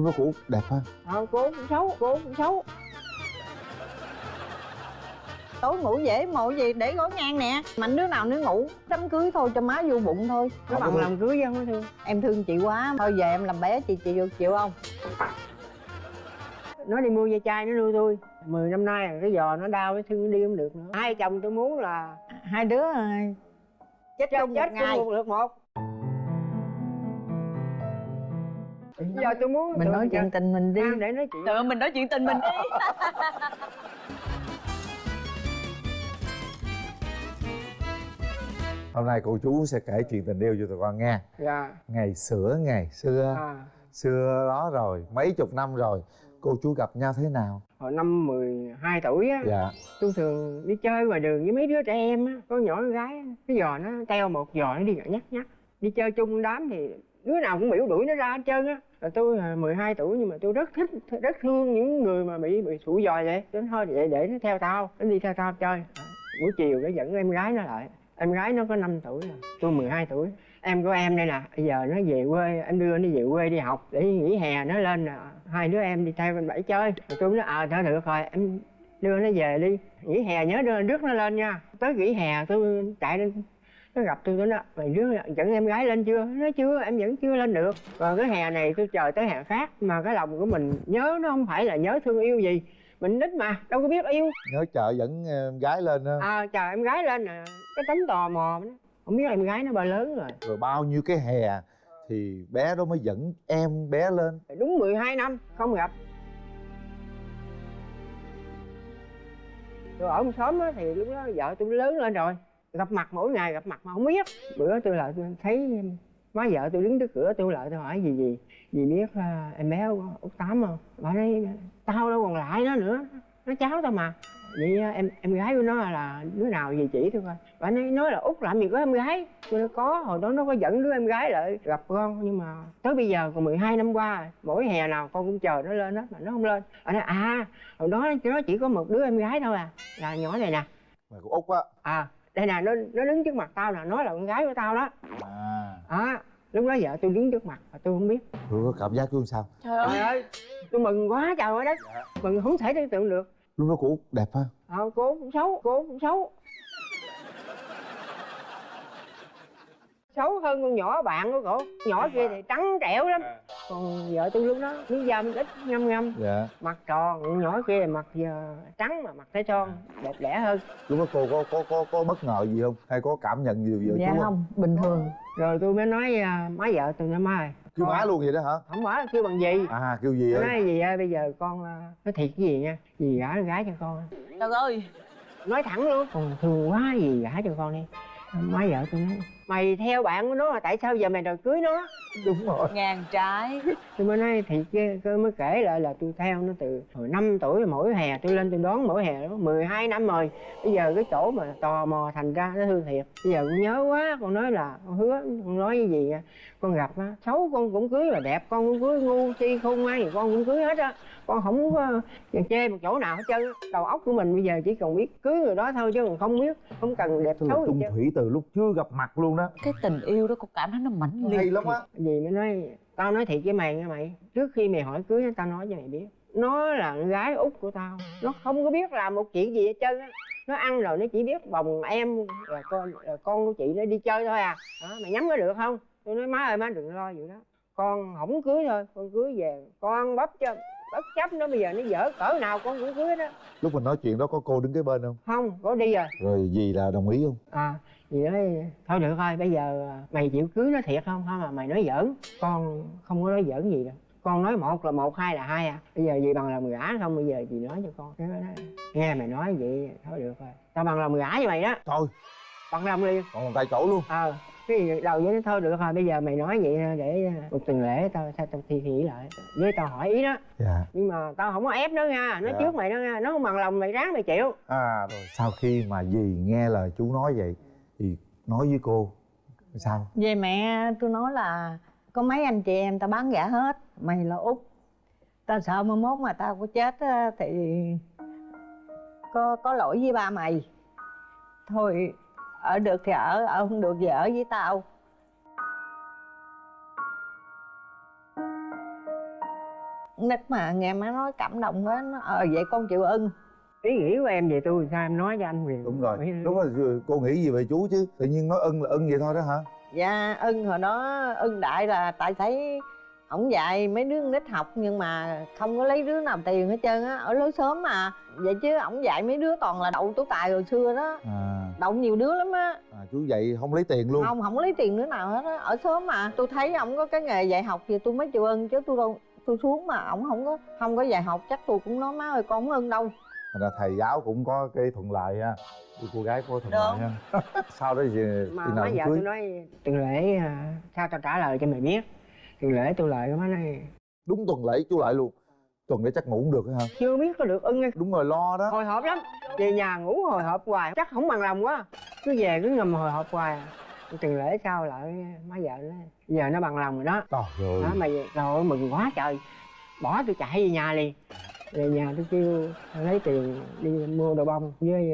nó út đẹp ha ờ cô cũng xấu cô cũng xấu. Tối ngủ dễ mộ gì để gối ngang nè. Mạnh đứa nào đứa ngủ đám cưới thôi cho má vô bụng thôi. Nó bằng làm cưới không có thương. Em thương chị quá thôi về em làm bé chị chịu chịu không? Nó đi mua dây chai nó nuôi tôi. Mười năm nay cái giò nó đau cái thương nó đi không được nữa. Hai chồng tôi muốn là hai đứa ờ, chết chết, chung một chết ngày. chung một lượt một giờ tôi muốn mình nói chuyện tình mình đi. Để nói chuyện. Tự mình nói chuyện tình mình đi. Hôm nay cô chú sẽ kể chuyện tình yêu cho tụi con nghe. Dạ. Ngày xưa ngày xưa. À, xưa đó rồi mấy chục năm rồi cô chú gặp nhau thế nào? Hồi năm 12 tuổi á dạ. tôi thường đi chơi ngoài đường với mấy đứa trẻ em á có nhỏ con gái á, cái giò nó teo một giò nó đi nhắc nhắc đi chơi chung đám thì đứa nào cũng biểu đuổi nó ra hết trơn á. Là tôi à, 12 tuổi nhưng mà tôi rất thích, rất thương những người mà bị bị sụi dòi vậy. Đến thôi vậy để nó theo tao, nó đi theo tao chơi. Buổi chiều nó dẫn em gái nó lại. Em gái nó có 5 tuổi rồi, tôi 12 tuổi. Em của em đây nè, bây giờ nó về quê, em đưa nó về quê đi học để nghỉ hè, nó lên nè, hai đứa em đi theo bên bảy chơi. Rồi tôi nói ờ thôi được rồi, em đưa nó về đi. Nghỉ hè nhớ đưa, rước nó lên nha. Tới nghỉ hè tôi chạy lên nó gặp tôi tôi nói mày rước dẫn em gái lên chưa? Nó chưa em vẫn chưa lên được. Còn cái hè này tôi chờ tới hè khác mà cái lòng của mình nhớ nó không phải là nhớ thương yêu gì. Mình nít mà đâu có biết yêu. Nhớ chợ dẫn em gái lên ha à chờ em gái lên nè. Cái tánh tò mò đó. không biết em gái nó bao lớn rồi. Rồi bao nhiêu cái hè thì bé đó mới dẫn em bé lên? Đúng 12 năm không gặp. Tôi ở một xóm á thì lúc đó vợ tôi lớn lên rồi gặp mặt mỗi ngày gặp mặt mà không biết. Bữa tôi lại tôi thấy má vợ tôi đứng trước cửa tôi lại tôi hỏi gì gì gì biết à, em bé út tám không? Bà nói tao đâu còn lại nó nữa nó cháu tao mà. Vậy à, em em gái của nó là đứa nào gì chỉ tôi coi. Bà nói nói là út làm gì có em gái? Tôi nói có hồi đó nó có dẫn đứa em gái lại gặp con nhưng mà tới bây giờ còn 12 năm qua mỗi hè nào con cũng chờ nó lên hết mà nó không lên. Bà nói à hồi đó nó chỉ có một đứa em gái thôi à là nhỏ này nè. Mà của út á. À đây nè nó nó đứng trước mặt tao nè nó là con gái của tao đó. À. À lúc đó vợ tôi đứng trước mặt mà tôi không biết. Tôi có cảm giác luôn sao? Trời ơi. Ơi tôi mừng quá trời ơi đất mừng không thể tưởng tượng được. Lúc đó của út đẹp ha? Ờ cô cũng xấu cô cũng xấu xấu hơn con nhỏ bạn của cổ. Nhỏ kia thì trắng trẻo lắm. Còn vợ tôi lúc đó miếng dâm ít ngâm ngâm. Dạ. Mặt tròn con nhỏ kia thì mặt giờ trắng mà mặt trái tròn đẹp đẽ hơn. Lúc đó cô có có có có bất ngờ gì không? Hay có cảm nhận gì về dạ chú không? bình thường. Rồi tôi mới nói à, má vợ tôi nói má ơi kêu má luôn vậy đó hả? Không phải kêu bằng gì? À kêu gì nói gì ơi bây giờ con à, nói thiệt cái gì nha? Gì gả gái cho con. Trời ơi. Nói thẳng luôn. Còn thương quá gì gả cho con đi. Má vợ tôi nói mày theo bạn của nó mà tại sao giờ mày đòi cưới nó? Đúng rồi. Ngàn trái. Tôi mới nói thiệt chứ tôi mới kể lại là tôi theo nó từ hồi 5 tuổi mỗi hè tôi lên tôi đón mỗi hè đó 12 năm rồi. Bây giờ cái chỗ mà tò mò thành ra nó thương thiệt. Bây giờ con nhớ quá con nói là con hứa con nói cái gì con gặp á xấu con cũng cưới mà đẹp con cũng cưới ngu si khôn ngoan con cũng cưới hết á con không có chê một chỗ nào hết trơn á. đầu óc của mình bây giờ chỉ cần biết cưới người đó thôi chứ còn không biết không cần đẹp xấu gì chung thủy từ lúc chưa gặp mặt luôn đó. Cái tình yêu đó con cảm thấy nó mãnh liệt hay lắm á. gì mới nói tao nói thiệt với mày nha mày. Trước khi mày hỏi cưới tao nói cho mày biết. Nó là con gái út của tao. Nó không có biết làm một chuyện gì hết trơn á. Nó ăn rồi nó chỉ biết bồng em là con là con của chị nó đi chơi thôi à. Đó, mày nhắm có được không? Tôi nói má ơi má đừng lo vậy đó. Con không cưới thôi. Con cưới về con bắp cho bất chấp nó bây giờ nó dở cỡ nào con cũng cưới đó. Lúc mình nói chuyện đó có cô đứng kế bên không? Không có đi rồi. Rồi gì là đồng ý không? À gì nói thôi được thôi bây giờ mày chịu cưới nó thiệt không? Không mà mày nói giỡn. Con không có nói giỡn gì đâu. Con nói một là một hai là hai à. Bây giờ gì bằng lòng gả không? Bây giờ chị nói cho con? Cái nó nói, nghe mày nói vậy thôi được rồi. Tao bằng lòng gả cho mày đó. Thôi bằng lòng liền còn tay chỗ luôn. Ờ cái gì đầu với nó thôi được rồi bây giờ mày nói vậy để một tuần lễ tao sao tao thi nghĩ lại với tao hỏi ý đó. Dạ. Nhưng mà tao không có ép nó nha nói Dạ. trước mày đó nha nó không bằng lòng mày ráng mày chịu. À rồi sau khi mà dì nghe lời chú nói vậy thì nói với cô sao? Về mẹ tôi nói là có mấy anh chị em tao bán gả hết mày là út. Tao sợ mai mốt mà tao có chết á, thì có có lỗi với ba mày. Thôi ở được thì ở ở không được thì ở với tao. Nít mà nghe má nói cảm động quá nó ờ vậy con chịu ưng. Ý nghĩ của em về tôi sao em nói cho anh liền đúng rồi đúng rồi cô nghĩ gì về chú chứ? Tự nhiên nói ưng là ưng vậy thôi đó hả? Dạ ưng hồi đó ưng đại là tại thấy ổng dạy mấy đứa con nít học nhưng mà không có lấy đứa nào tiền hết trơn á ở lối sớm mà. Vậy chứ ổng dạy mấy đứa toàn là đậu tú tài hồi xưa đó. À, đậu nhiều đứa lắm á. À chú dạy không lấy tiền luôn. Không không lấy tiền đứa nào hết á. Ở sớm mà tôi thấy ổng có cái nghề dạy học thì tôi mới chịu ưng chứ tôi đâu tôi xuống mà ổng không có không có dạy học chắc tôi cũng nói má ơi con không ưng đâu. Thành ra thầy giáo cũng có cái thuận lợi ha. Cô- cô gái có thuận lợi ha. Sau đó thì mà má vợ cưới. tôi nói tuần lễ à, sao tao trả lời cho mày biết tuần lễ tôi lời má nói đúng tuần lễ chú lại luôn. Tuần lễ chắc ngủ không được hả chưa biết có được ưng hay đúng rồi lo đó. Hồi hộp lắm. Về nhà ngủ hồi hộp hoài chắc không bằng lòng quá. Cứ về cứ ngầm hồi hộp hoài. Tuần lễ sau lại má vợ nó giờ nó bằng lòng rồi đó. Trời ơi. Đó mày rồi mừng quá trời. Bỏ tôi chạy về nhà liền. Về nhà tôi kêu lấy tiền đi mua đồ bông với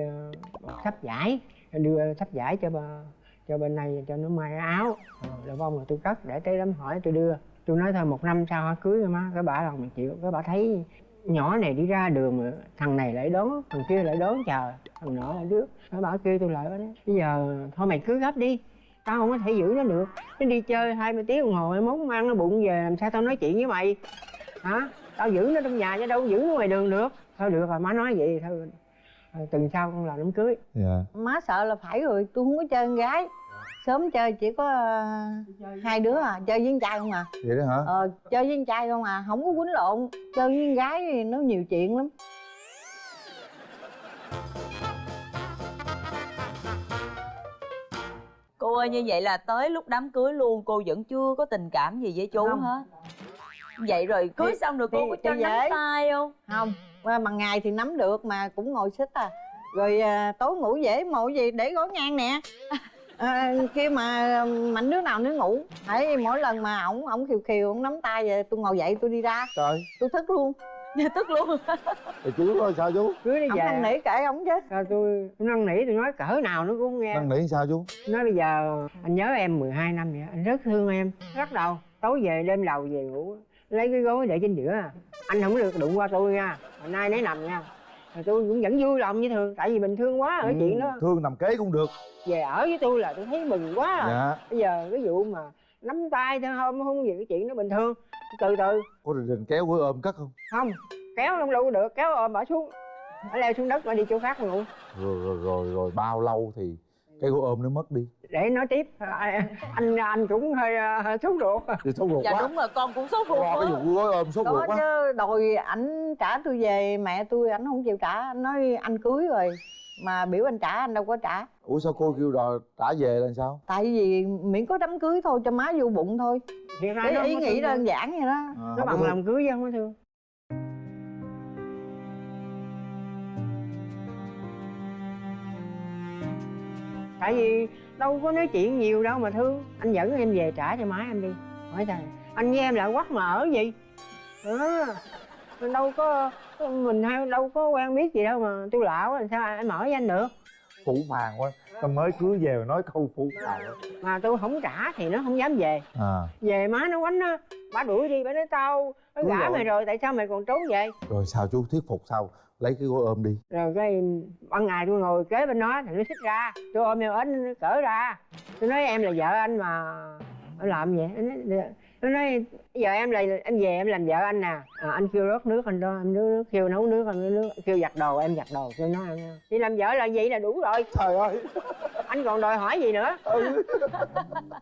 uh, sắp giải. Đưa sắp giải cho bà, cho bên này cho nó may áo. Ờ, đồ bông là tôi cất để tới đám hỏi tôi đưa. Tôi nói thôi một năm sau hả cưới rồi má. Cái bà lòng mình chịu. Cái bà thấy nhỏ này đi ra đường mà thằng này lại đón thằng kia lại đón chờ. Thằng nọ lại trước cái bà kêu tôi lại nói bây giờ thôi mày cưới gấp đi. Tao không có thể giữ nó được. Nó đi chơi 20 tiếng đồng hồ mốt nó ăn nó bụng về làm sao tao nói chuyện với mày? Hả? Tao giữ nó trong nhà chứ đâu giữ nó ngoài đường được. Thôi được rồi má nói vậy thôi. Rồi tuần sau con làm đám cưới. Dạ. Má sợ là phải rồi tôi không có chơi con gái. Sớm chơi chỉ có ờ, hai đứa à chơi với con trai không à. Vậy đó hả? Ờ chơi với con trai không à không có quýnh lộn. Chơi với con gái thì nó nhiều chuyện lắm. Cô ơi như vậy là tới lúc đám cưới luôn cô vẫn chưa có tình cảm gì với chú Không. hết. Vậy rồi cưới Thì- xong rồi cô thì- có cho nắm tay không? không mà bằng ngày thì nắm được mà cũng ngồi xích à. Rồi à, tối ngủ dễ mộ gì để gối ngang nè. À, kêu mà mạnh đứa nào nó ngủ thấy mỗi lần mà ổng ổng khiều khiều ổng nắm tay vậy tôi ngồi dậy tôi đi ra. Trời. Tôi thức luôn. Tức luôn. Thì chú nói sao chú? Cưới đi về. năn nỉ kệ ổng chứ. Rồi tôi tôi năn nỉ tôi nói cỡ nào nó cũng không nghe. Năn nỉ sao chú? Nói bây giờ anh nhớ em 12 năm vậy anh rất thương em. Rất đầu tối về đêm đầu về ngủ lấy cái gối để trên giữa à. Anh không được đụng qua tôi nha. Hôm nay nấy nằm nha. Rồi tôi cũng vẫn vui lòng như thường tại vì mình thương quá ở Ừ, chuyện đó. thương nằm kế cũng được. Về ở với tôi là tôi thấy mừng quá. À. dạ. Bây giờ cái vụ mà nắm tay thôi không không gì cái chuyện đó bình thường. Từ từ. Có đình đình kéo với ôm cất không? Không kéo không đâu được kéo ôm bỏ xuống. Ở leo xuống đất mà đi chỗ khác ngủ. Rồi rồi rồi rồi bao lâu thì cái gối ôm nó mất đi. Để nói tiếp. À, anh anh cũng hơi hơi sốt ruột. Thì sốt ruột Dạ quá. đúng rồi con cũng sốt ruột Rồi, cái quá vụ gối ôm sốt ruột quá. chứ đòi ảnh trả tôi về mẹ tôi ảnh không chịu trả. Anh nói anh cưới rồi mà biểu anh trả anh đâu có trả. Ủa sao cô kêu đòi trả về là sao? Tại vì miễn có đám cưới thôi cho má vô bụng thôi. Thiệt ra cái nó ý nghĩ đơn giản vậy đó. À, nó bằng lòng cưới chứ không có thương tại vì đâu có nói chuyện nhiều đâu mà thương. Anh dẫn em về trả cho má em đi. Hỏi thầy anh với em lại quắc mà ở gì? Đó mình đâu có mình hay đâu có quen biết gì đâu mà tôi lạ quá làm sao em ở với anh được? Phủ phàng quá nó mới cưới về mà nói câu phủ phàng. Mà tôi không trả thì nó không dám về. À. Về má nó quánh á bà đuổi đi bà nói tao nó gả rồi. mày rồi tại sao mày còn trốn về rồi sao chú thuyết phục sao? Lấy cái gối ôm đi. Rồi cái ban ngày tôi ngồi kế bên nó thì nó xích ra. Tôi ôm eo ếch nó cỡ ra. Tôi nói em là vợ anh mà nó làm vậy nó nói, nó nói giờ em là em về em làm vợ anh nè à, anh kêu rót nước anh đó em nước, nước kêu nấu nước anh nấu nước kêu giặt đồ em giặt đồ kêu nó ăn. Chị làm vợ là vậy là đủ rồi. Trời ơi. Anh còn đòi hỏi gì nữa? Ừ.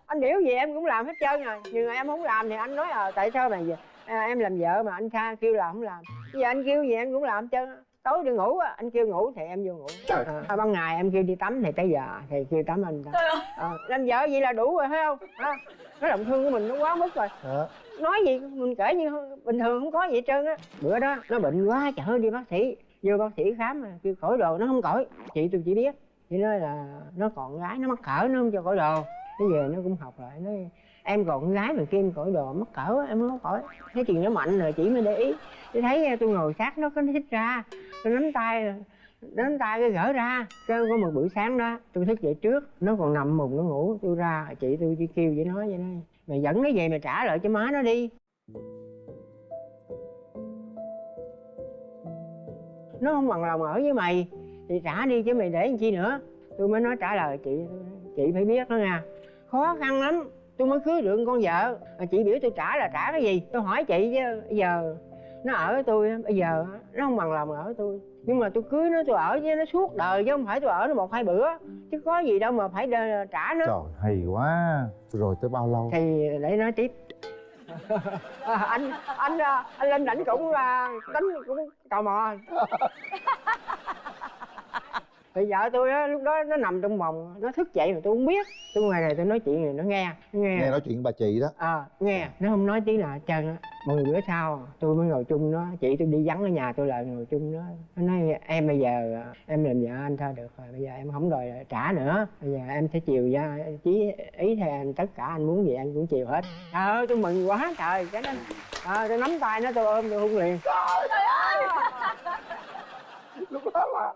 anh biểu gì em cũng làm hết trơn rồi. Nhưng mà em không làm thì anh nói à tại sao mày vậy à, em làm vợ mà anh tha kêu làm không làm. Bây giờ anh kêu gì em cũng làm hết trơn. Tối đi ngủ á anh kêu ngủ thì em vô ngủ. Trời. à, ban ngày em kêu đi tắm thì tới giờ thì kêu tắm anh ta. À, làm vợ vậy là đủ rồi thấy không? À, cái lòng thương của mình nó quá mức rồi. Đó. nói gì mình kể như bình thường không có gì hết trơn á. Bữa đó nó bệnh quá chở đi bác sĩ vô bác sĩ khám mà kêu khỏi đồ nó không khỏi. Chị tôi chỉ biết chị nói là nó còn gái nó mắc cỡ nó không cho khỏi đồ. Nó về nó cũng học lại nói em còn con gái mà kia em cởi đồ mắc cỡ em không khỏi thấy chuyện nó mạnh rồi, chỉ mới để ý. Tôi thấy à, tôi ngồi sát nó, có nó thích ra. Tôi nắm tay nắm tay cái gỡ ra. Cái có một buổi sáng đó, tôi thức dậy trước, nó còn nằm mùng nó ngủ. Tôi ra, chị tôi chỉ kêu vậy nói vậy nói mày dẫn nó về mày trả lại cho má nó đi. Nó không bằng lòng ở với mày, thì trả đi chứ mày để làm chi nữa. Tôi mới nói trả lời, chị chị phải biết đó nha. Khó khăn lắm tôi mới cưới được con vợ. Mà chị biểu tôi trả là trả cái gì? Tôi hỏi chị chứ bây giờ nó ở với tôi bây giờ nó không bằng lòng ở với tôi. Nhưng mà tôi cưới nó tôi ở với nó suốt đời chứ không phải tôi ở nó một hai bữa. Chứ có gì đâu mà phải trả nó trời hay quá. Rồi tới bao lâu? Thì để nói tiếp. À, anh anh anh lên đảnh cũng là tính cũng tò mò thì vợ tôi á lúc đó nó nằm trong phòng nó thức dậy mà tôi không biết. Tôi ngoài này tôi nói chuyện này nó nghe nó nghe. Nghe nói chuyện bà chị đó. Ờ nghe. Nó không nói tiếng nào hết trơn á. Mười bữa sau tôi mới ngồi chung nó chị tôi đi vắng ở nhà tôi lại ngồi chung nó nó nói em bây giờ em làm vợ anh thôi được rồi. Bây giờ em không đòi trả nữa. Bây giờ em sẽ chiều ra chí ý theo anh tất cả anh muốn gì anh cũng chiều hết. Trời ơi tôi mừng quá trời. Cái đó ờ tôi nắm tay nó tôi ôm tôi hôn liền. Lúc đó là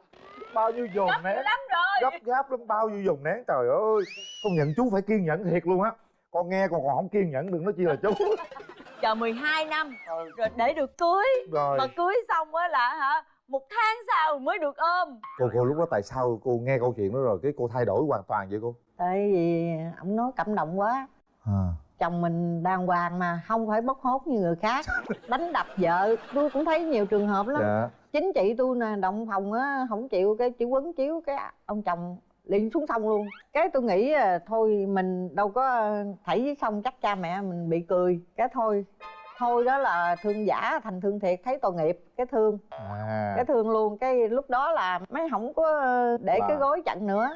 bao nhiêu dồn nén. lắm rồi. Gấp gáp lắm bao nhiêu dồn nén. Trời ơi công nhận chú phải kiên nhẫn thiệt luôn á. Con nghe còn còn không kiên nhẫn đừng nói chi là chú. Chờ 12 năm rồi để được cưới. Rồi. Mà cưới xong á là hả một tháng sau mới được ôm. Cô cô lúc đó tại sao cô nghe câu chuyện đó rồi cái cô thay đổi hoàn toàn vậy cô? Tại vì ông nói cảm động quá. À. Chồng mình đàng hoàng mà không phải bốc hốt như người khác. Đánh đập vợ tôi cũng thấy nhiều trường hợp lắm. Dạ chính chị tôi nè động phòng á không chịu cái chỉ quấn chiếu cái ông chồng liền xuống sông luôn. Cái tôi nghĩ à, thôi mình đâu có thảy với sông chắc cha mẹ mình bị cười. Cái thôi thôi đó là thương giả thành thương thiệt thấy tội nghiệp cái thương. À. Cái thương luôn cái lúc đó là mấy không có để Là- cái gối chặn nữa.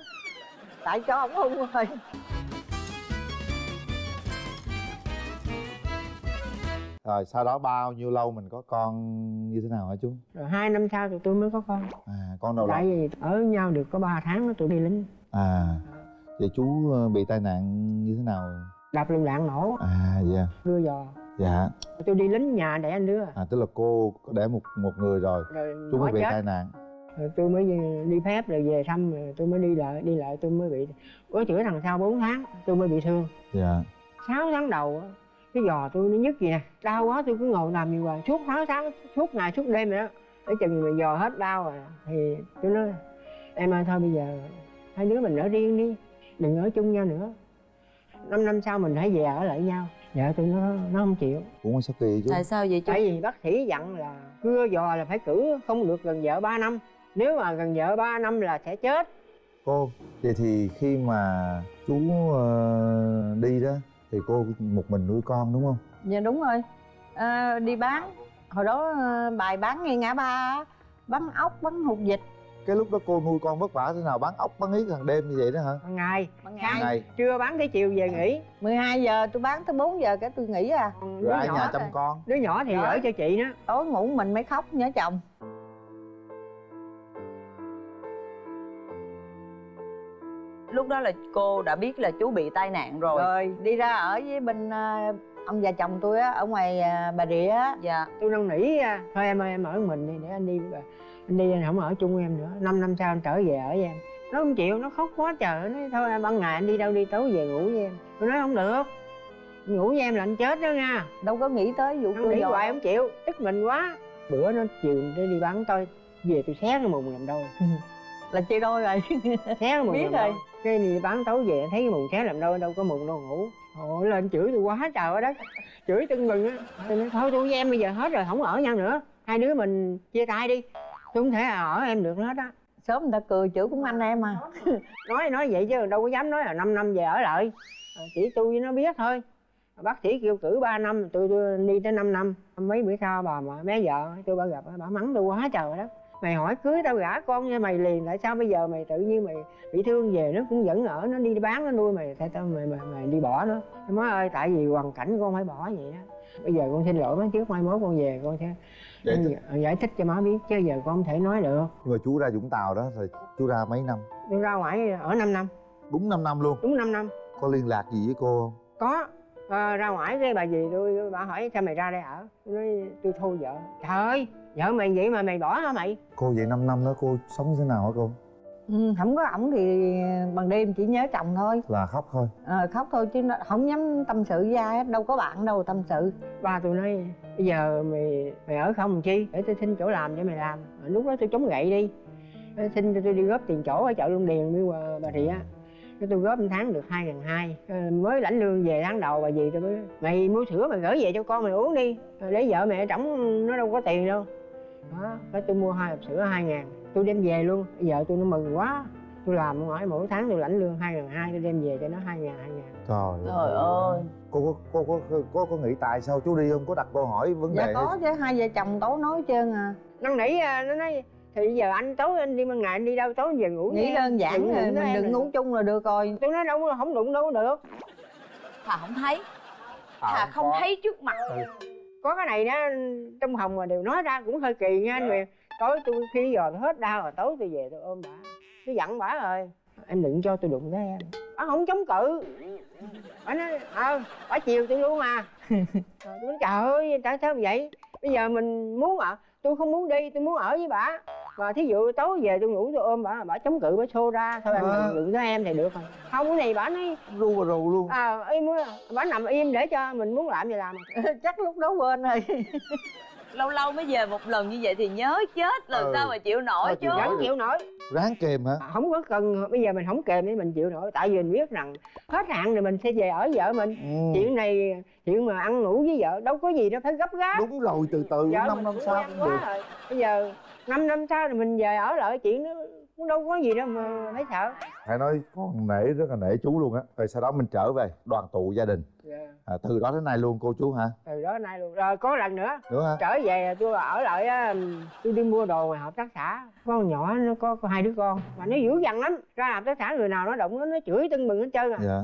Tại cho ổng hung rồi rồi sau đó bao nhiêu lâu mình có con như thế nào hả chú? Rồi hai năm sau thì tôi mới có con. À con đầu tại vì ở nhau được có 3 tháng đó tôi đi lính. À vậy chú ờ, bị tai nạn như thế nào? Đập lựu đạn nổ. À dạ đưa giò. Dạ. Tôi đi lính nhà để anh đứa à tức là cô có đẻ một một người rồi. Rồi chú mới bị chết. tai nạn. Rồi tôi mới đi phép rồi về thăm rồi tôi mới đi lại đi lại tôi mới bị. Có chữa thằng sau 4 tháng tôi mới bị thương. Dạ. 6 tháng đầu cái giò tôi nó nhức gì nè. Đau quá tôi cứ ngồi nằm như hoài suốt 6 tháng suốt ngày suốt đêm vậy đó. Để chừng mà giò hết đau rồi thì tôi nói em ơi thôi bây giờ hai đứa mình ở riêng đi đừng ở chung nhau nữa. Năm năm sau mình hãy về ở lại nhau. Vợ tôi nó nó không chịu. Cũng sao kỳ chú? Tại sao vậy chú? Tại vì bác sĩ dặn là cưa giò là phải cử không được gần vợ 3 năm. Nếu mà gần vợ 3 năm là sẽ chết. Cô vậy thì khi mà chú ờ, đi đó thì cô một mình nuôi con đúng không? Dạ đúng rồi. À, đi bán. Hồi đó à, bài bán ngay ngã ba á, bán ốc bán hột vịt. Cái lúc đó cô nuôi con vất vả thế nào? Bán ốc bán yết hàng đêm như vậy đó hả? Hàng ngày. Ban ngày. ngày. Trưa bán tới chiều về nghỉ. 12 giờ tôi bán tới 4 giờ cái tôi nghỉ à. Còn rồi đứa ai nhỏ nhà chăm con. Đứa nhỏ thì Rồi. ở cho chị đó. Tối ngủ mình mới khóc nhớ chồng lúc đó là cô đã biết là chú bị tai nạn rồi, rồi đi ra ở với bên à, ông già chồng tôi á ở ngoài à, bà rịa á. Dạ. Tôi năn nỉ thôi em ơi em ở mình đi để anh đi bà. anh đi anh không ở chung với em nữa. Năm năm sau anh trở về ở với em. Nó không chịu nó khóc quá trời. Nó nói thôi em ban ngày anh đi đâu đi tối về ngủ với em. Tôi nói không được. Ngủ với em là anh chết đó nha. Đâu có nghĩ tới vụ cưa nghĩ hoài không chịu. Tức mình quá. Bữa nó chiều nó đi bán tôi về tôi xé cái mùng làm đôi là chia đôi rồi. Xé mùng Biết rồi. cái đi bán tối về thấy cái mùng xé làm đôi đâu có mùng đâu ngủ. Ôi, lên chửi tôi quá trời đất. Chửi tưng bừng á. Tôi nói thôi tôi với em bây giờ hết rồi không ở nhau nữa. Hai đứa mình chia tay đi. Tôi không thể ở em được hết á sớm người ta cười chửi cũng anh em à. Nói nói vậy chứ đâu có dám nói là 5 năm về ở lại. Ờ, chỉ tôi với nó biết thôi. Bác sĩ kêu cử 3 năm tôi, tôi đi tới 5 năm. Mấy bữa sau bà mà bé vợ tôi bà gặp bà mắng tôi quá trời đó mày hỏi cưới tao gả con cho mày liền tại sao bây giờ mày tự nhiên mày bị thương về nó cũng vẫn ở nó đi bán nó nuôi mày tại sao mày mày, mày đi bỏ nó. Nói ơi tại vì hoàn cảnh con phải bỏ vậy đó bây giờ con xin lỗi má trước mai mốt con về con sẽ Giải thích. giải thích cho má biết chứ giờ con không thể nói được. Nhưng mà chú ra vũng tàu đó rồi chú ra mấy năm? Tôi ra ngoài ở 5 năm. Đúng 5 năm luôn. Đúng 5 năm. Có liên lạc gì với cô không? Có Ờ, ra ngoài cái bà dì tôi bà hỏi sao mày ra đây ở? Tôi nói tôi thôi vợ. Trời ơi vợ mày vậy mà mày bỏ hả mày? Cô vậy 5 năm đó cô sống thế nào hả cô? Ừ, không có ổng thì ban đêm chỉ nhớ chồng thôi. Là khóc thôi. Ờ, khóc thôi chứ nó không dám tâm sự với ai hết đâu có bạn đâu tâm sự. Ba tôi nói bây giờ mày mày ở không chi? Để tôi xin chỗ làm cho mày làm. Lúc đó tôi chống gậy đi. Tôi xin cho tôi đi góp tiền chỗ ở chợ Long Điền với bà, bà Rịa cái tôi góp một tháng được hai ngàn hai. Mới lãnh lương về tháng đầu bà gì tôi mới mày mua sữa mày gửi về cho con mày uống đi. Rồi để vợ mẹ trống nó đâu có tiền đâu. Đó cái tôi mua hai hộp sữa hai ngàn tôi đem về luôn. Bây giờ tôi nó mừng quá tôi làm mỗi mỗi tháng tôi lãnh lương hai ngàn hai tôi đem về cho nó hai ngàn hai ngàn. Trời trời ơi. Cô có cô có có có, có nghĩ tại sao chú đi không? Có đặt câu hỏi vấn dạ đề có chứ hai vợ chồng tối nói trơn à. Năn nỉ à, nó nói thì giờ anh tối anh đi ban ngày anh đi đâu tối về ngủ nghĩ đơn giản Đừng rồi mình đừng rồi. ngủ chung là được rồi. Tôi nói đâu không đụng đâu được. Thà không thấy. À, thà không có. thấy trước mặt. Có cái này đó trong hồng mà đều nói ra cũng hơi kỳ nha anh Huyền. Tối tôi khi giờ hết đau rồi tối tôi về tôi ôm bà. Tôi dặn bà rồi. Em đừng cho tôi đụng tới em. Bà không chống cự. Bà nói ờ bà chiều tôi luôn à. Rồi tôi nói trời ơi tại sao vậy? Bây giờ mình muốn ở tôi không muốn đi tôi muốn ở với bà. Và thí dụ tối về tôi ngủ tôi ôm bà bà chống cự bà xô ra. Thôi em À. đừng tới em thì được rồi. Không cái này bà nói ru và rù luôn. À im á, bà nằm im để cho mình muốn làm gì làm. Chắc lúc đó quên rồi lâu lâu mới về một lần như vậy thì nhớ chết lần Ừ. sao mà chịu nổi Sao chứ vẫn chịu nổi. Ráng kềm hả? Không có cần bây giờ mình không kèm để mình chịu nổi. Tại vì mình biết rằng hết hạn rồi mình sẽ về ở vợ mình. Ừ. chuyện này chuyện mà ăn ngủ với vợ đâu có gì đâu phải gấp gáp. Đúng rồi từ từ vợ năm năm sau cũng được. rồi. Bây giờ năm năm sau rồi mình về ở lại chuyện nó cũng đâu có gì đâu mà phải sợ. Phải nói con nể rất là nể chú luôn á. Rồi sau đó mình trở về đoàn tụ gia đình. À, từ đó đến nay luôn cô chú hả? Từ đó nay luôn. Rồi có lần nữa nữa hả? trở về tôi ở lại á tôi đi mua đồ ngoài hợp tác xã. Con nhỏ nó có, có hai đứa con. Mà nó dữ dằn lắm. Ra hợp tác xã người nào nó động nó nó chửi tưng bừng hết trơn à. Dạ.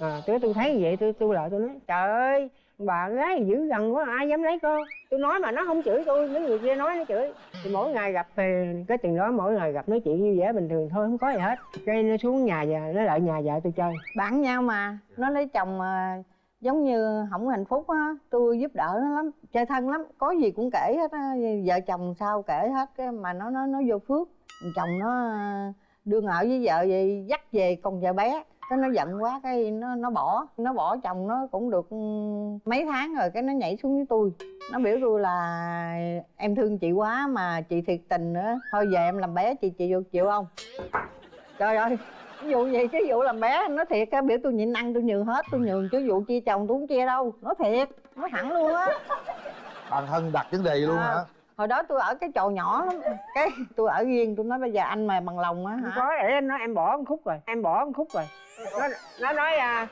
À, tôi tôi thấy vậy tôi tôi lại tôi nói trời ơi bà gái dữ dằn quá ai dám lấy con? Tôi nói mà nó không chửi tôi mấy người kia nói nó chửi. Thì mỗi ngày gặp thì cái tiền đó mỗi ngày gặp nói chuyện như vẻ bình thường thôi không có gì hết. Cái nó xuống nhà và nó lại nhà vợ tôi chơi. Bạn nhau mà. Nó lấy chồng mà giống như không hạnh phúc á. Tôi giúp đỡ nó lắm chơi thân lắm. Có gì cũng kể hết á. Vợ chồng sao kể hết cái mà nó nó nó vô phước. Chồng nó đương ở với vợ vậy dắt về con vợ bé cái nó giận quá cái nó nó bỏ nó bỏ chồng nó cũng được ừ, mấy tháng rồi cái nó nhảy xuống với tôi. Nó biểu tôi là em thương chị quá mà chị thiệt tình nữa. Thôi về em làm bé chị chị vô chịu không? Trời ơi ví dụ vậy chứ vụ làm bé nó thiệt á biểu tôi nhịn ăn tôi nhường hết tôi nhường chứ vụ chia chồng tôi không chia đâu. Nó thiệt nó thẳng luôn á. Bản thân đặt vấn đề luôn À. hả? hồi đó tôi ở cái chồ nhỏ lắm cái tôi ở riêng tôi nói bây giờ anh mà bằng lòng á không hả? Có để nó em bỏ một khúc rồi em bỏ một khúc rồi nó nó nói à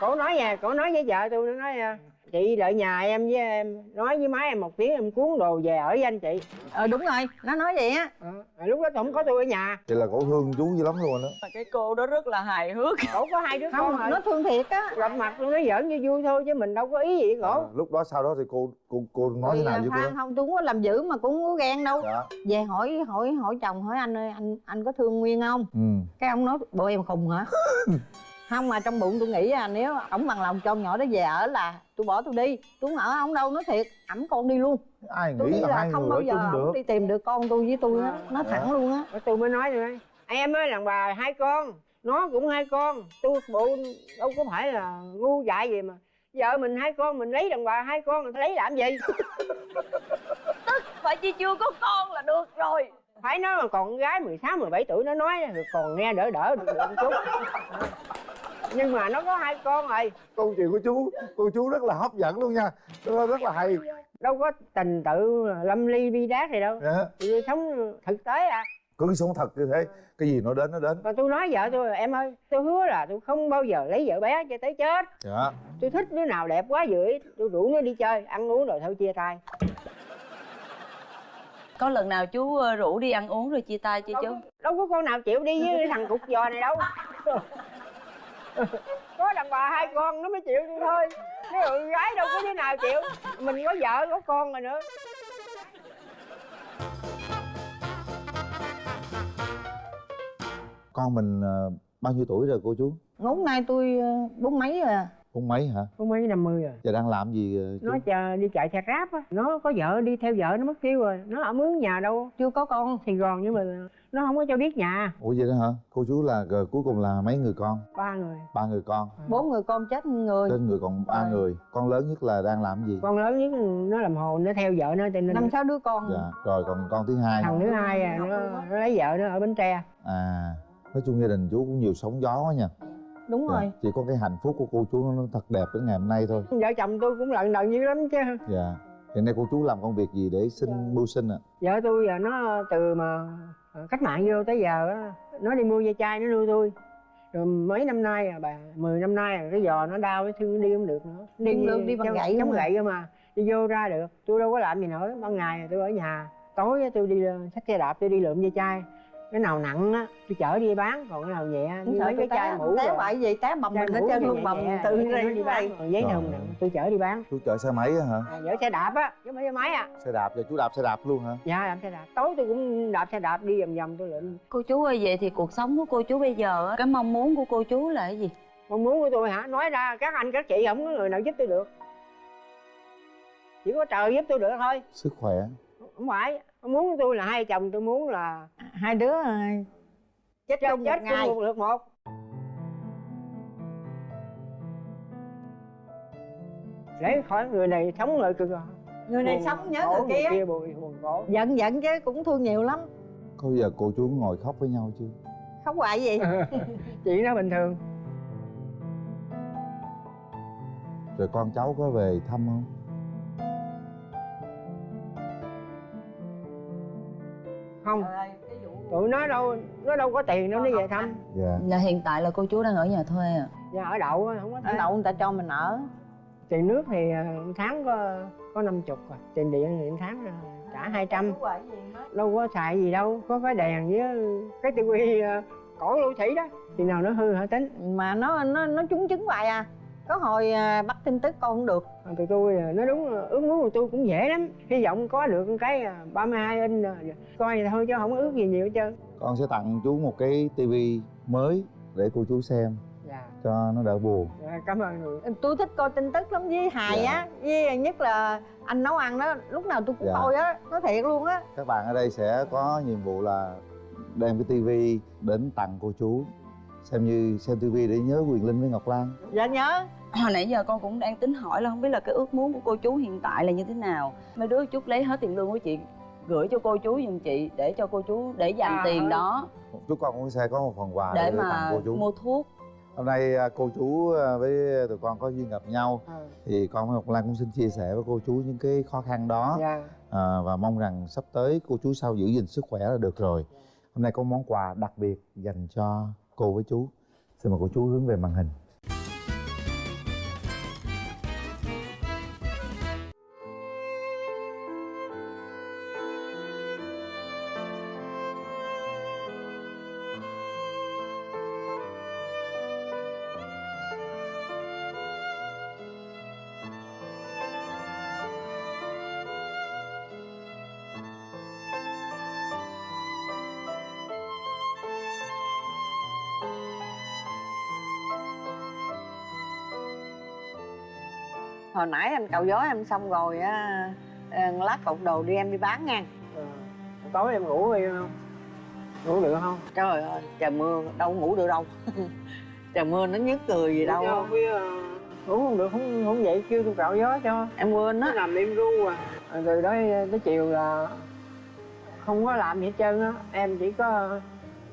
cổ nói nhà cổ nói với vợ tôi nó nói à, chị đợi nhà em với em nói với má em một tiếng em cuốn đồ về ở với anh chị. Ờ đúng rồi nó nói vậy á. À, lúc đó không có tôi ở nhà. Vậy là cổ thương chú dữ lắm luôn đó mà cái cô đó rất là hài hước. Cổ có hai đứa con không rồi nó thương thiệt á. Gặp mặt tôi nói giỡn như vui thôi chứ mình đâu có ý gì với à, cổ lúc đó sau đó thì cô cô cô nói thế nào với cô Phan đó không tôi không có làm dữ mà cũng không có ghen đâu. Dạ. Về hỏi hỏi hỏi chồng hỏi anh ơi anh anh có thương nguyên không? Ừ. Cái ông nói bộ em khùng hả không mà trong bụng tôi nghĩ à nếu ổng bằng lòng cho con nhỏ đó về ở là tôi bỏ tôi đi. Tôi không ở ổng đâu nói thiệt. Ẩm con đi luôn. Ai tôi nghĩ là là hai không người bao giờ chung ổng được. đi tìm được con tôi với tôi á. Nó thẳng luôn á. Tôi mới nói rồi em ơi đàn bà hai con. Nó cũng hai con. Tôi bộ đâu có phải là ngu dại gì mà. Vợ mình hai con mình lấy đàn bà hai con mình lấy làm gì? Phải chi chưa có con là được rồi phải nói mà còn con gái 16, 17 tuổi nó nói còn nghe đỡ đỡ được một chút. Nhưng mà nó có hai con rồi. Câu chuyện của chú cô chú rất là hấp dẫn luôn nha. Rất là hay. Đâu có tình tự lâm ly bi đát gì đâu. Dạ. tôi sống thực tế à. Cứ sống thật như thế cái gì nó đến nó đến. Còn tôi nói vợ tôi em ơi tôi hứa là tôi không bao giờ lấy vợ bé cho tới chết. Dạ. Tôi thích đứa nào đẹp quá ý, tôi rủ nó đi chơi ăn uống rồi thôi chia tay có lần nào chú rủ đi ăn uống rồi chia tay chưa chú? đâu, đâu có con nào chịu đi với thằng cục giò này đâu. Có đàn bà hai con nó mới chịu đi thôi. Cái con gái đâu có đứa nào chịu. Mình có vợ có con rồi nữa. Con mình ờ, bao nhiêu tuổi rồi cô chú? Ngốn nay tôi ờ, bốn mấy rồi à bốn mấy hả? Có mấy năm mươi rồi. Giờ đang làm gì ờ, chú? Nó chờ đi chạy xe ráp á. Nó có vợ đi theo vợ nó mất tiêu rồi. Nó ở mướn nhà đâu chưa có con sài gòn nhưng mà nó không có cho biết nhà. Ủa vậy đó hả? Cô chú là ờ, cuối cùng là mấy người con? Ba người. Ba người con. Bốn người con chết người. Trên người còn ba Rồi. người. Con lớn nhất là đang làm gì? Con lớn nhất nó làm hồ nó theo vợ nó cho nên năm sáu đứa con. Dạ rồi còn con thứ hai thằng thứ hai à, nó, nó lấy vợ nó ở bến tre. À nói chung gia đình chú cũng nhiều sóng gió quá nha đúng Dạ, rồi. chỉ có cái hạnh phúc của cô chú nó thật đẹp đến ngày hôm nay thôi. Vợ chồng tôi cũng lận đận dữ lắm chứ. Dạ. Hiện nay cô chú làm công việc gì để xin mưu sinh ạ? Vợ tôi giờ nó từ mà cách mạng vô tới giờ á nó đi mua dây chai nó nuôi tôi. Rồi mấy năm nay à bà 10 năm nay à, cái giò nó đau cái thương đi không được nữa. Đi không được, đi bằng chống- gậy chống à? gậy cơ mà đi vô ra được. Tôi đâu có làm gì nữa. Ban ngày tôi ở nhà. Tối tôi đi ờ, xách xe đạp tôi đi lượm dây chai cái nào nặng á tôi chở đi bán còn cái nào nhẹ như mấy tôi cái chai mũ té bậy gì té bầm mình hết trơn luôn bầm nó đây đi bán còn giấy thùng nặng tôi chở đi bán. Chú chở xe máy á hả? À, dở xe đạp á chứ không phải xe máy à. Xe đạp giờ chú đạp xe đạp luôn hả? Dạ đạp xe đạp. Tối tôi cũng đạp xe đạp đi vòng vòng tôi lượm. Cô chú ơi vậy thì cuộc sống của cô chú bây giờ á, cái mong muốn của cô chú là cái gì? Mong muốn của tôi hả? Nói ra các anh các chị không có người nào giúp tôi được. Chỉ có trời giúp tôi được thôi. Sức khỏe. Không phải muốn tôi là hai chồng tôi muốn là hai đứa ờ, chết chết chung một chết ngày. chung một lượt một. Để khỏi người này sống lại cực à. Người này Buồn sống nhớ người kia. buồn buồn khổ giận giận chứ cũng thương nhiều lắm. Có giờ cô chú ngồi khóc với nhau chưa? Không hoài gì? Chuyện đó bình thường. Rồi con cháu có về thăm không không. Tụi nó đâu nó đâu có tiền đâu nó về thăm. Dạ. Là hiện tại là cô chú đang ở nhà thuê à? Nhà ở đậu á, không có ở tiền đậu người ta cho mình ở. Tiền nước thì à, tháng có có năm chục à. Tiền điện thì tháng à, trả hai trăm. Đâu có xài gì đâu có cái đèn với cái tivi cổ lũ thủy đó. Thì nào nó hư hả tính? Mà nó nó nó trúng chứng hoài à có hồi à, bắt tin tức con không được. Còn tụi tôi à, nói đúng là ước muốn của tôi cũng dễ lắm. Hy vọng có được cái à, 32 inch à, coi vậy thôi chứ không ước gì nhiều hết trơn. Con sẽ tặng chú một cái tivi mới để cô chú xem dạ. cho nó đỡ buồn. Dạ, cảm ơn người. Tôi thích coi tin tức lắm. Với hài Dạ. á với nhất là anh nấu ăn đó lúc nào tôi cũng Dạ. coi á nói thiệt luôn á. Các bạn ở đây sẽ có nhiệm vụ là đem cái tivi đến tặng cô chú xem như xem tivi để nhớ quyền linh với ngọc lan. Dạ nhớ hồi nãy giờ con cũng đang tính hỏi là không biết là cái ước muốn của cô chú hiện tại là như thế nào. Mấy đứa chút lấy hết tiền lương của chị gửi cho cô chú giùm chị để cho cô chú để dành À, tiền đó. Chúc con cũng sẽ có một phần quà để tặng mà cô chú. mua thuốc. Hôm nay à, cô chú à, với tụi con có duyên gặp nhau Ờ, thì con với ngọc lan cũng xin chia sẻ với cô chú những cái khó khăn đó. Dạ. À, và mong rằng sắp tới cô chú sau giữ gìn sức khỏe là được rồi. Hôm nay có món quà đặc biệt dành cho cô với chú. Xin mời cô chú hướng về màn hình nãy anh cạo gió em xong rồi á ờ, lát cột đồ đi em đi bán nha. Ờ, tối em ngủ đi không ngủ được không? Trời ơi trời mưa đâu ngủ được đâu. Trời mưa nó nhức cười gì đâu. Không biết ờ, ngủ không được không không dậy kêu tôi cạo gió cho. Em quên á. Nằm im ru à. Rồi từ đó tới chiều là không có làm gì hết trơn á. Em chỉ có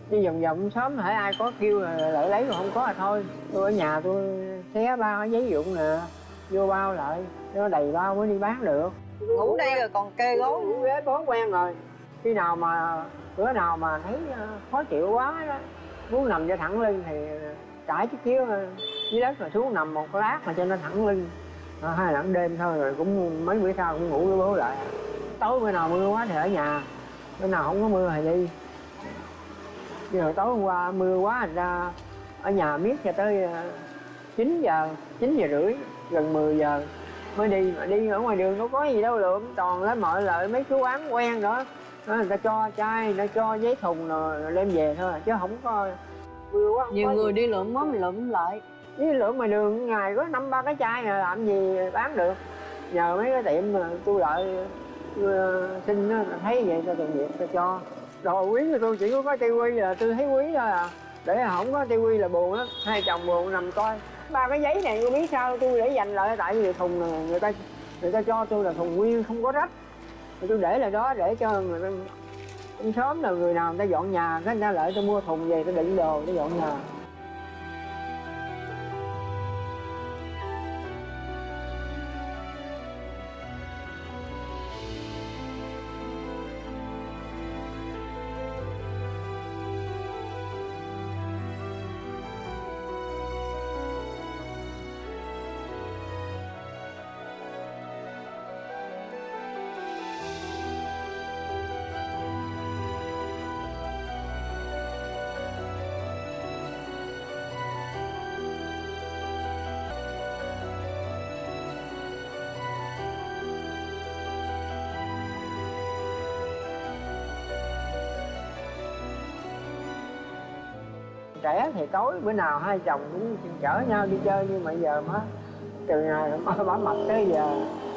đi vòng vòng sớm hãy ai có kêu là lại lấy còn không có là thôi. Tôi ở nhà tôi xé bao cái giấy dụng nè vô bao lại cho nó đầy bao mới đi bán được. Ngủ đây rồi còn kê gối. Ngủ ghế bó quen rồi. Khi nào mà bữa nào mà thấy ờ, khó chịu quá đó muốn nằm cho thẳng lưng thì trải chiếc chiếu ờ, dưới đất rồi xuống nằm một lát mà cho nó thẳng lưng. À, hai lần đêm thôi rồi cũng mấy bữa sau cũng ngủ với bố lại. Tối bữa nào mưa quá thì ở nhà bữa nào không có mưa thì đi. Nhưng rồi tối hôm qua mưa quá thành ra ở nhà miết cho tới ờ, 9 giờ 9 giờ rưỡi gần 10 giờ. Mới đi mà đi ở ngoài đường đâu có gì đâu lượm toàn lấy mọi lợi mấy cái quán quen đó người ta cho chai người ta cho giấy thùng rồi, rồi đem về thôi chứ không có mưa quá không nhiều có người gì. đi lượm mình lượm lại. Với lượng mà đường ngày có năm ba cái chai à, làm gì bán được. Nhờ mấy cái tiệm mà tôi đợi uh, xin á, thấy vậy tôi tự nghiệp tôi cho. Đồ quý của tôi chỉ có có tivi là tôi thấy quý thôi à. Để không có tivi là buồn lắm hai chồng buồn nằm coi ba cái giấy này tôi biết sao tôi để dành lại tại vì thùng này người ta người ta cho tôi là thùng nguyên, không có rách. Thì tôi để lại đó để cho người ta sớm là người nào người ta dọn nhà, cái người ta lại tôi mua thùng về, tôi đựng đồ, tôi dọn nhà. Trẻ thì tối bữa nào hai chồng cũng chở nhau đi chơi nhưng mà giờ má từ ngày má bả mập tới giờ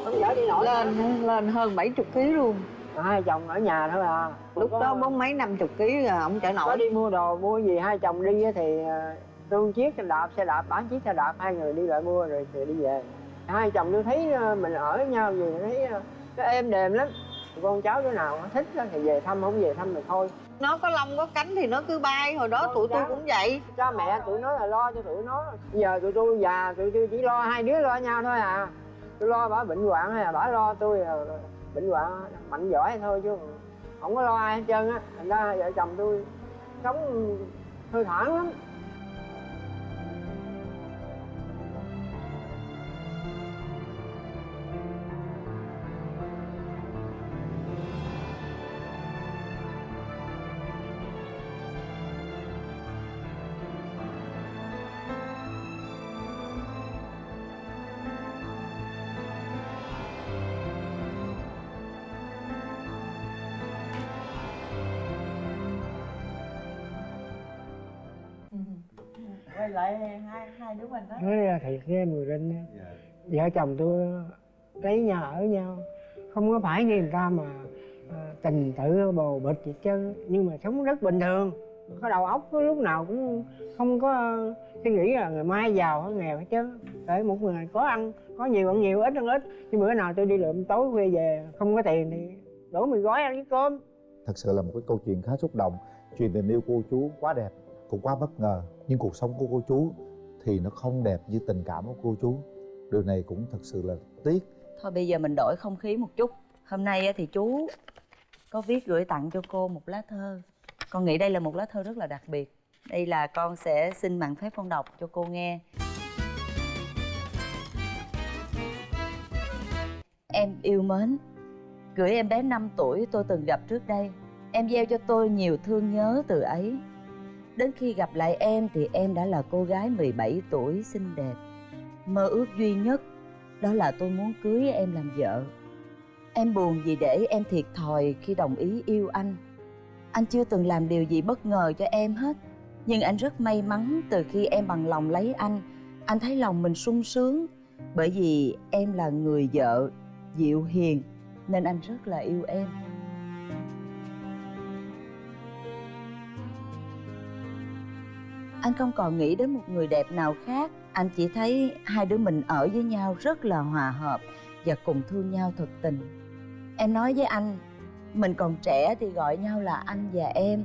không chở đi nổi. Lên lên hơn 70 kg luôn. Hai chồng ở nhà thôi à. Lúc đó bốn mấy năm chục ký rồi ông chở có nổi. đi mua đồ mua gì hai chồng đi á thì à, tôi chiếc xe đạp xe đạp bán chiếc xe đạp hai người đi lại mua rồi thì đi về. Hai chồng tôi thấy à, mình ở với nhau gì thấy à, nó êm đềm lắm. Con cháu đứa nào thích á thì về thăm không về thăm thì thôi nó có lông có cánh thì nó cứ bay. Hồi đó Con tụi tôi cũng vậy. Cha mẹ tụi nó là lo cho tụi nó. Giờ tụi tôi già tụi tôi chỉ lo hai đứa lo nhau thôi à. Tôi lo bả bệnh hoạn hay là bả lo tôi là bệnh hoạn mạnh giỏi thôi chứ không có lo ai hết trơn á. Thành ra vợ chồng tôi sống hơi thoảng lắm lại hai hai đứa mình đó. Nói ra thiệt với em người linh á, vợ chồng tôi lấy nhà ở nhau. Không có phải như người ta mà à, tình tự bồ bịch gì chứ nhưng mà sống rất bình thường. Có đầu óc có lúc nào cũng không có suy nghĩ là ngày mai giàu hay nghèo hết chứ để một người có ăn có nhiều ăn nhiều ít ăn ít. Nhưng bữa nào tôi đi lượm tối khuya về không có tiền thì đổ mì gói ăn với cơm. Thật sự là một cái câu chuyện khá xúc động. Chuyện tình yêu cô chú quá đẹp cũng quá bất ngờ nhưng cuộc sống của cô chú thì nó không đẹp như tình cảm của cô chú. Điều này cũng thật sự là tiếc. Thôi bây giờ mình đổi không khí một chút. Hôm nay thì chú có viết gửi tặng cho cô một lá thơ. Con nghĩ đây là một lá thơ rất là đặc biệt. Đây là con sẽ xin mạng phép con đọc cho cô nghe. Em yêu mến. Gửi em bé 5 tuổi tôi từng gặp trước đây. Em gieo cho tôi nhiều thương nhớ từ ấy. Đến khi gặp lại em thì em đã là cô gái 17 tuổi xinh đẹp. Mơ ước duy nhất, đó là tôi muốn cưới em làm vợ. Em buồn vì để em thiệt thòi khi đồng ý yêu anh. Anh chưa từng làm điều gì bất ngờ cho em hết. Nhưng anh rất may mắn từ khi em bằng lòng lấy anh anh thấy lòng mình sung sướng. Bởi vì em là người vợ, dịu hiền, nên anh rất là yêu em. Anh không còn nghĩ đến một người đẹp nào khác. Anh chỉ thấy hai đứa mình ở với nhau rất là hòa hợp và cùng thương nhau thật tình. Em nói với anh, mình còn trẻ thì gọi nhau là anh và em.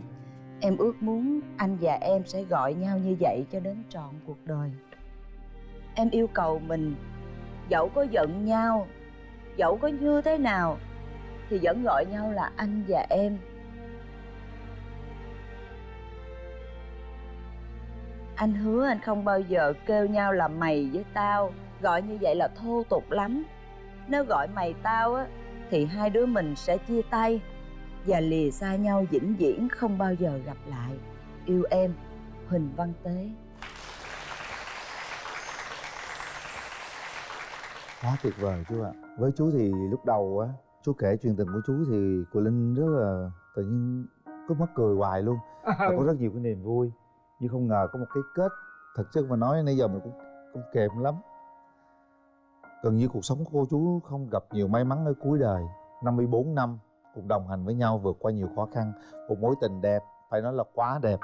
Em ước muốn anh và em sẽ gọi nhau như vậy cho đến trọn cuộc đời. Em yêu cầu mình, dẫu có giận nhau, dẫu có như thế nào, thì vẫn gọi nhau là anh và em. Anh hứa anh không bao giờ kêu nhau là mày với tao gọi như vậy là thô tục lắm. Nếu gọi mày tao á thì hai đứa mình sẽ chia tay và lìa xa nhau vĩnh viễn không bao giờ gặp lại. Yêu em huỳnh văn tế. Quá tuyệt vời chú ạ. Với chú thì lúc đầu á chú kể chuyện tình của chú thì cô linh rất là tự nhiên cứ mắc cười hoài luôn. Và có rất nhiều cái niềm vui nhưng không ngờ có một cái kết thật sự mà nói, nãy giờ mình cũng cũng kèm lắm. Gần như cuộc sống của cô chú không gặp nhiều may mắn ở cuối đời. 54 năm cùng đồng hành với nhau vượt qua nhiều khó khăn, một mối tình đẹp, phải nói là quá đẹp.